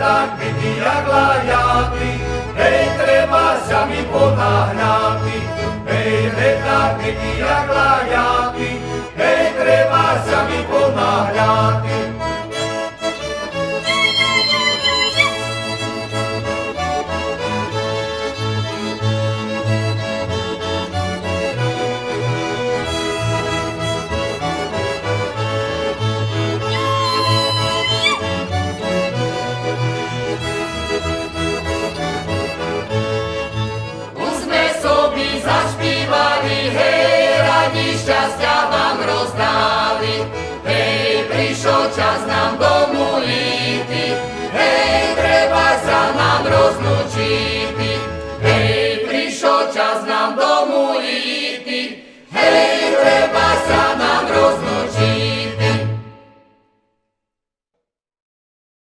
tak byť jak lajáty, hej, treba sa mi ponáhľati, hej, hej, tak byť jak šťastia vám rozdáli. Hej, prišiel čas nám domu íti, hej, treba sa nám rozlučiť. Hej, prišiel čas nám domu